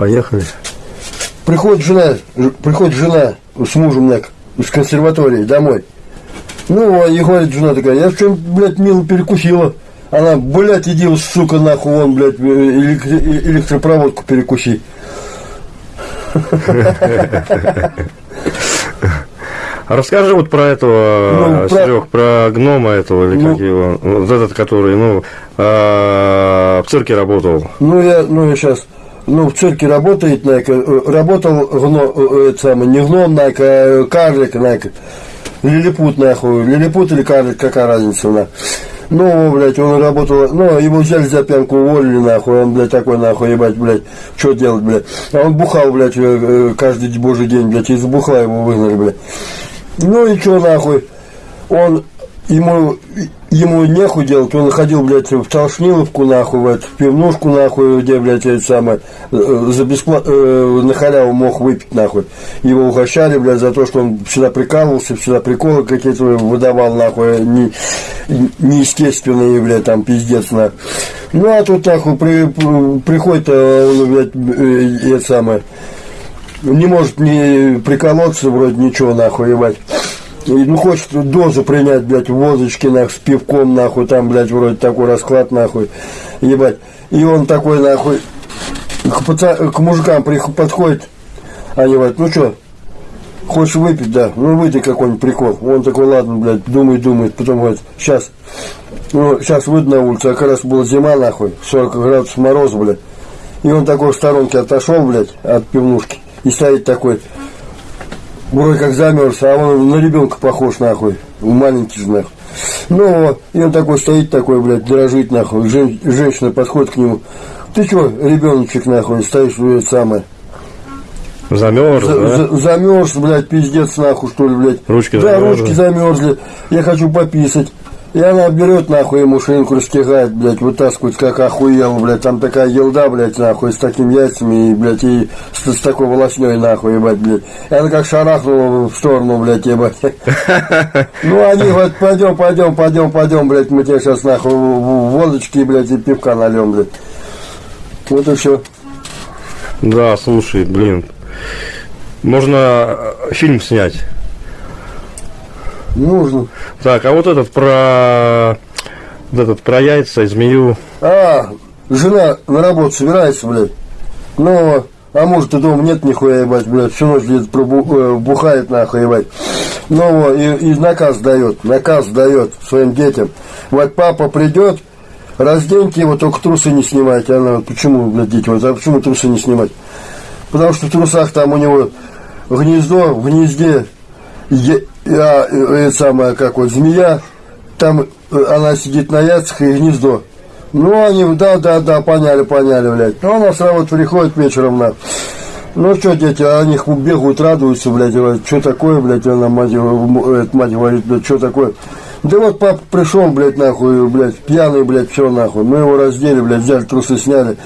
Поехали. Приходит жена, приходит жена с мужем на, с консерватории домой. Ну, а и говорит жена такая, я чем, блядь, мило перекусила. Она, блядь, иди, сука, нахуй, вон, блядь, э, электропроводку перекуси. А расскажи вот про этого, Ну, про- Серег, про гнома этого, или Ну. как его, вот этот, который, ну, а, в цирке работал. Ну, я, ну, я сейчас, ну, в цирке работает, нака, э, работал гно, э, это самое, не гном, нака, а карлик, нака, лилипут, нахуй, лилипут или карлик, какая разница, на. Ну, блядь, он работал, ну, его взяли за пьянку, уволили, нахуй, он, блядь, такой, нахуй, ебать, блядь, что делать, блядь. А он бухал, блядь, э, э, каждый божий день, блядь, из бухла его выгнали, блядь. Ну и что нахуй? Он ему ему нехуй делать, он ходил, блядь, в Толшниловку, нахуй, в, эту, в пивнушку, нахуй, где, блядь, это самое, э, за бесплатно, на халяву мог выпить, нахуй. Его угощали, блядь, за то, что он всегда прикалывался, всегда приколы какие-то выдавал, нахуй, не, неестественные, блядь, там, пиздец, нахуй. Ну, а тут, нахуй, при- приходит, э, он, блядь, э, это самое, не может не приколоться, вроде ничего, нахуй, ебать. И, ну, хочет дозу принять, блядь, в водочке, нахуй, с пивком, нахуй, там, блядь, вроде такой расклад, нахуй, ебать. И он такой, нахуй, к, паца- к мужикам подходит, они говорят, ну что, хочешь выпить, да, ну выйди какой-нибудь прикол. Он такой, ладно, блядь, думает, думает, потом говорит, сейчас, ну, сейчас выйду на улицу, а как раз была зима, нахуй, 40 градусов мороза, блядь. И он такой в сторонке отошел, блядь, от пивнушки, и стоит такой, вроде как замерз, а он на ребенка похож, нахуй, маленький же, нахуй. Ну, вот, и он такой стоит такой, блядь, дрожит, нахуй, Жен- женщина подходит к нему, ты что, ребеночек, нахуй, стоишь, блядь, самое, Замерз, за- да? за- замерз, блядь, пиздец, нахуй, что ли, блядь. Ручки да, замерзли. ручки замерзли. Я хочу пописать. И она берет, нахуй, ему шинку растягает, блядь, вытаскивает, как охуел, блядь. Там такая елда, блядь, нахуй, с такими яйцами, и, блядь, и с, с такой волосней, нахуй, ебать, блядь. И она как шарахнула в сторону, блядь, ебать. Ну, они говорят, пойдем, пойдем, пойдем, пойдем, блядь, мы тебе сейчас, нахуй, водочки, блядь, и пивка нальем, блядь. Вот и все. Да, слушай, блин. Можно э, фильм снять. Нужно. Так, а вот этот про вот этот про яйца и змею. А, жена на работу собирается, блядь. Ну, а может и дома нет нихуя, ебать, блядь, всю ночь где-то пробу- э, бухает, нахуй, ебать. Ну, и, и наказ дает, наказ дает своим детям. Вот папа придет, разденьте его, только трусы не снимайте. Она, вот почему, блядь, дети, вот, а почему трусы не снимать? Потому что в трусах там у него гнездо, в гнезде, е- а, э, это самое, как вот, змея, там э, она сидит на яйцах и гнездо. Ну, они, да, да, да, поняли, поняли, блядь. Ну, она с работы приходит вечером, на. Ну, что, дети, они их бегают, радуются, блядь, что такое, блядь, она, мать, м- эта мать говорит, блядь, что такое. Да вот папа пришел, блядь, нахуй, блядь, пьяный, блядь, все нахуй. Мы его раздели, блядь, взяли трусы, сняли.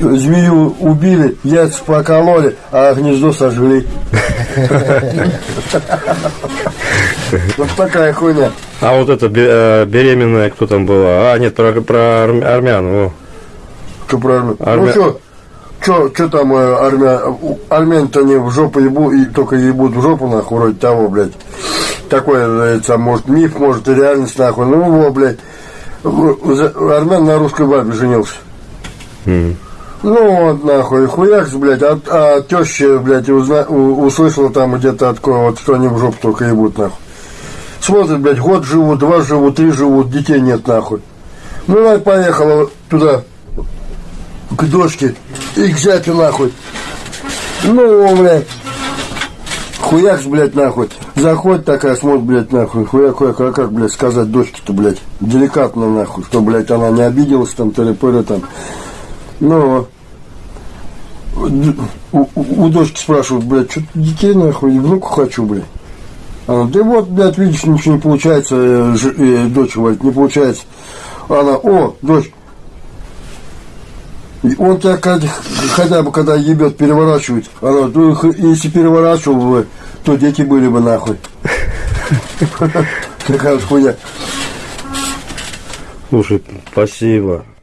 Змею убили, яйца покололи, а гнездо сожгли. Вот такая хуйня. А вот эта э, беременная, кто там была? А, нет, про, про арм- армян. О. Что правильно? Армя- Ну что, что, что там э, армя... у- армян-то не в жопу ебу, и только ебут в жопу, нахуй, вроде того, блядь. Такой, это, может, миф, может, и реальность, нахуй. Ну, его, блядь. Армян на русской бабе женился. Ну, вот, нахуй, хуякс, блядь, а, а теща, блядь, узна, у- услышала там где-то от кого, вот, что они в жопу только ебут, нахуй. Смотрит, блядь, год живут, два живут, три живут, детей нет, нахуй. Ну, она поехала туда, к дочке, и к зятю, нахуй. Ну, блядь, хуякс, блядь, нахуй. Заходит такая, смотрит, блядь, нахуй, хуяк, хуяк, а как, блядь, сказать дочке-то, блядь, деликатно, нахуй, что, блядь, она не обиделась, там, тыры там. Ну, д- у, у- у дочки спрашивают, блядь, что детей, нахуй, и внуку хочу, блядь. Она, да вот, блядь, видишь, ничего не получается, э, э, дочь говорит, не получается. Она, о, дочь, он тебя хотя, хотя бы когда ебет, переворачивает. Она, ну, если переворачивал бы, то дети были бы нахуй. Такая вот хуйня. Слушай, спасибо.